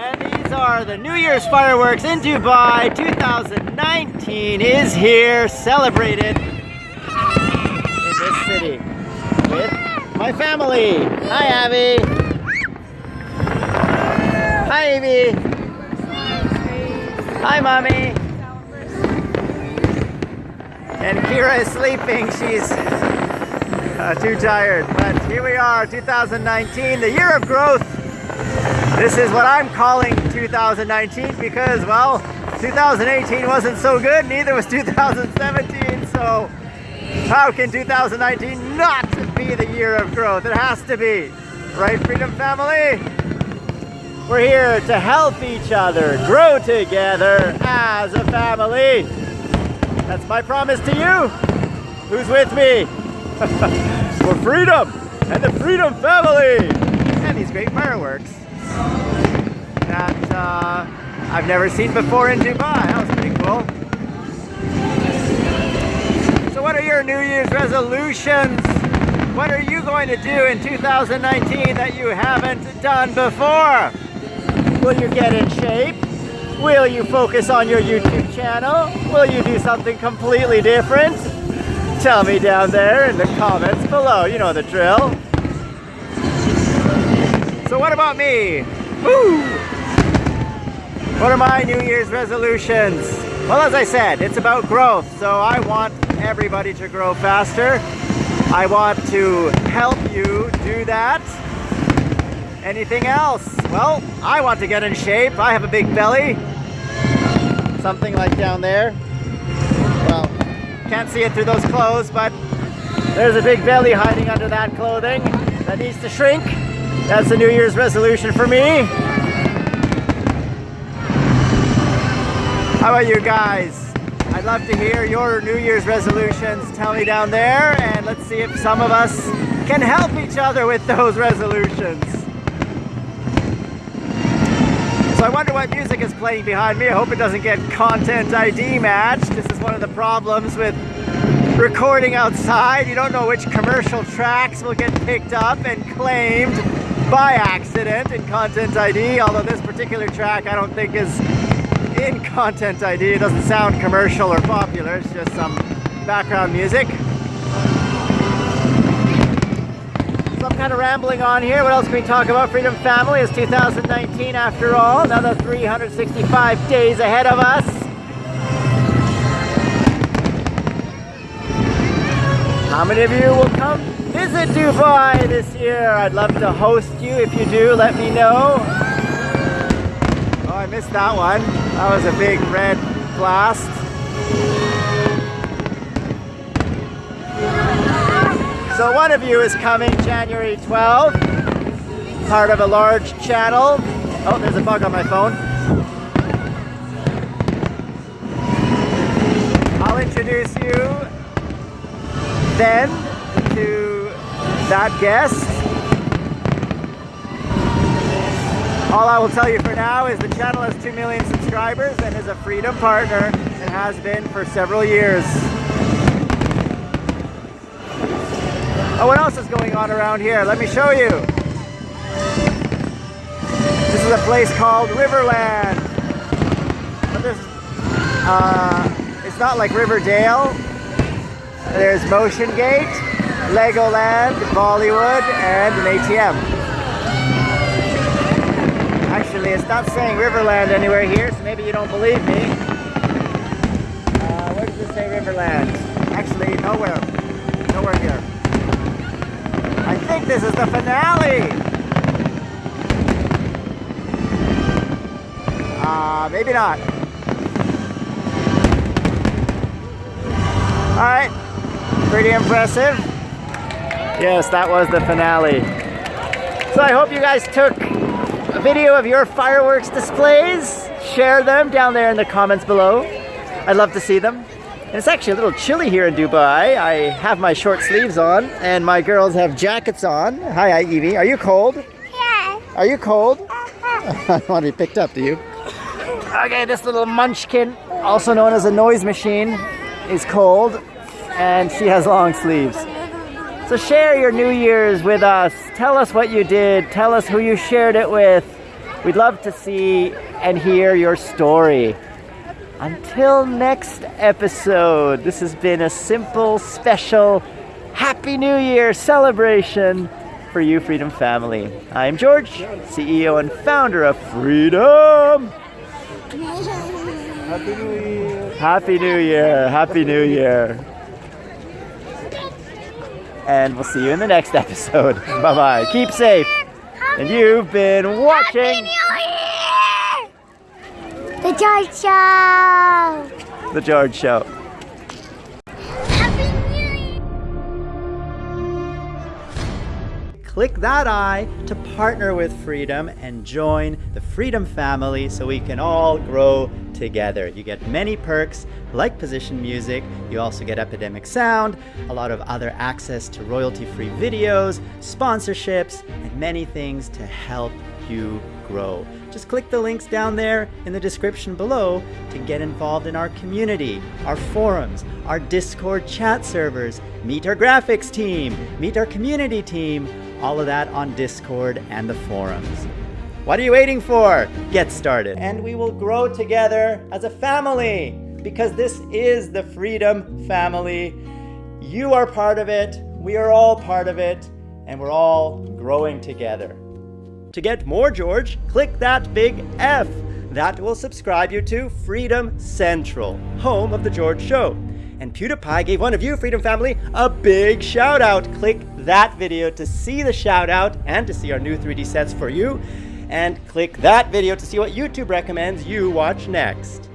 And these are the New Year's fireworks in Dubai 2019 is here celebrated in this city with my family. Hi Abby. Hi Amy. Hi mommy. And Kira is sleeping. She's uh, too tired. But here we are, 2019, the year of growth. This is what I'm calling 2019 because, well, 2018 wasn't so good, neither was 2017. So how can 2019 not be the year of growth? It has to be. Right, Freedom Family? We're here to help each other grow together as a family. That's my promise to you. Who's with me? For freedom and the Freedom Family and these great fireworks that uh, I've never seen before in Dubai. That was pretty cool. So what are your New Year's resolutions? What are you going to do in 2019 that you haven't done before? Will you get in shape? Will you focus on your YouTube channel? Will you do something completely different? Tell me down there in the comments below. You know the drill. So what about me? Woo! What are my New Year's resolutions? Well, as I said, it's about growth. So I want everybody to grow faster. I want to help you do that. Anything else? Well, I want to get in shape. I have a big belly. Something like down there. Well, can't see it through those clothes, but there's a big belly hiding under that clothing that needs to shrink. That's a New Year's resolution for me. How about you guys? I'd love to hear your New Year's resolutions. Tell me down there and let's see if some of us can help each other with those resolutions. So I wonder what music is playing behind me. I hope it doesn't get content ID matched. This is one of the problems with recording outside. You don't know which commercial tracks will get picked up and claimed by accident in content ID, although this particular track I don't think is in content ID. It doesn't sound commercial or popular. It's just some background music. So I'm kind of rambling on here. What else can we talk about? Freedom Family is 2019 after all. Another 365 days ahead of us. How many of you will come visit Dubai this year? I'd love to host you. If you do, let me know. Oh, I missed that one. That was a big red blast. So one of you is coming January 12th, part of a large channel. Oh, there's a bug on my phone. Then to that guest. All I will tell you for now is the channel has 2 million subscribers and is a Freedom partner and has been for several years. Oh, what else is going on around here? Let me show you. This is a place called Riverland. But uh, it's not like Riverdale. There's Motion Gate, Legoland, Bollywood, and an ATM. Actually, it's not saying Riverland anywhere here, so maybe you don't believe me. Uh, where does it say Riverland? Actually, nowhere. Nowhere here. I think this is the finale. Uh, maybe not. All right, pretty impressive. Yes, that was the finale. So I hope you guys took a video of your fireworks displays. Share them down there in the comments below. I'd love to see them. And it's actually a little chilly here in Dubai. I have my short sleeves on and my girls have jackets on. Hi, Evie. Are you cold? Yeah. Are you cold? I don't want to be picked up, do you? Okay, this little munchkin, also known as a noise machine, is cold and she has long sleeves. So share your New Year's with us. Tell us what you did. Tell us who you shared it with. We'd love to see and hear your story. Until next episode, this has been a simple, special Happy New Year celebration for you, Freedom Family. I'm George, CEO and founder of Freedom. Happy New Year. Happy New Year. Happy New Year. And we'll see you in the next episode. Bye bye. Keep safe. And you've been watching The George Show! The George Show. Click that I to partner with Freedom and join the Freedom family so we can all grow together. You get many perks like position music, you also get Epidemic Sound, a lot of other access to royalty-free videos, sponsorships, and many things to help you grow. Just click the links down there in the description below to get involved in our community, our forums, our Discord chat servers, meet our graphics team, meet our community team, all of that on Discord and the forums. What are you waiting for? Get started. And we will grow together as a family because this is the Freedom Family. You are part of it, we are all part of it, and we're all growing together. To get more George, click that big F. That will subscribe you to Freedom Central, home of The George Show. And PewDiePie gave one of you, Freedom Family, a big shout out. Click that video to see the shout out and to see our new 3D sets for you. And click that video to see what YouTube recommends you watch next.